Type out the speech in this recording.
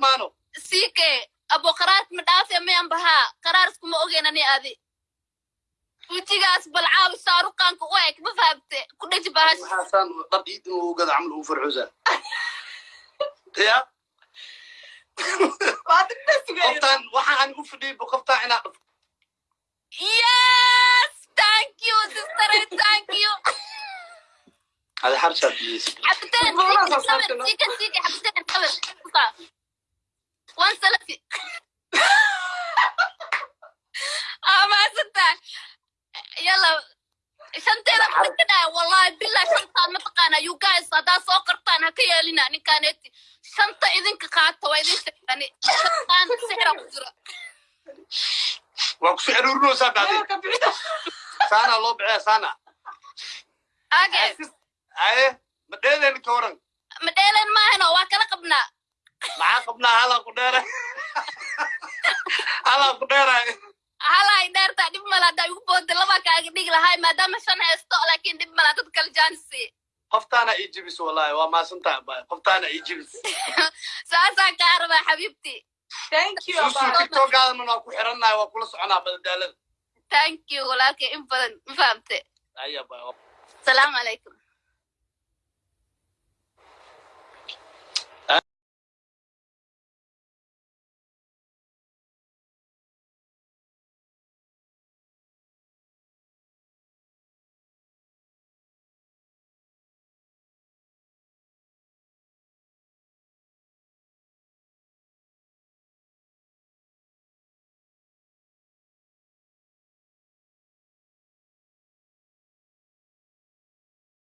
maano siike abo qaraart ma dhaafe mayan bahaa qaraarsku ogeyn ani adi wejigaas balcaawi shaaruqaanka u eg ma fahamte ku dheji bahash waxaasaan dhar iid inuu gada camal ugu farxusa ya qoftaan waxa aan u fadhiyay bu qoftaan inaa dhafo yes thank you sister thank you xarshaad biyeysa حبتين والله سيكا. سيكا سيكا حبتين قبل وان سلفي. آه ما صدق يلا. شنتين كده والله بالله شنطة ما تقانا يو جايز هذا سو قرطان هكيا لنا ان كانت شنطة إذن كقاطة واذن شنطة شنطان سحرة وزرة waa ku soo aruurinaysaa bacdeen saanaa loo bixaya saana أجي aye ma dheeleen ka waran ma dheeleen maahano waa kala qabnaa. Maxaa qabnaa halaa ku dheera? Halaa ku dheeraay halaay dheertaa dhib mala haddaa igu booda labaa kaaga dhigi lahaay maadaama shan haysto laakiin dhib malaa dad kala jaansi qoftaana ii jibis wallahi waa maasantaa baay qoftaana ii jibis. Saasaan kaa rabaa xabiibti. Tiktokaadana waa ku xirannahay waa kula soconaa badadaalada thank you walaalkay in badan ma fahamte. Salaamu calaykum